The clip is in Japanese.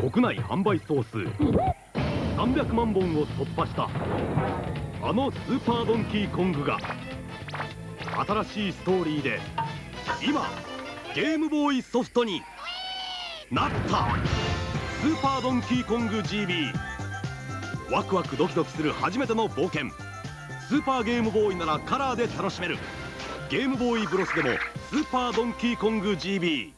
国内販売総数300万本を突破したあのスーパードンキーコングが新しいストーリーで今ゲームボーイソフトになった。スーパードンキーコング GB ワクワクドキドキする初めての冒険。スーパーゲームボーイならカラーで楽しめる。ゲームボーイブロスでもスーパードンキーコング GB